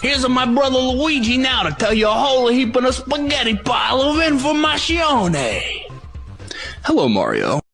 Here's my brother Luigi now to tell you a whole heap of a spaghetti pile of information. Hello, Mario.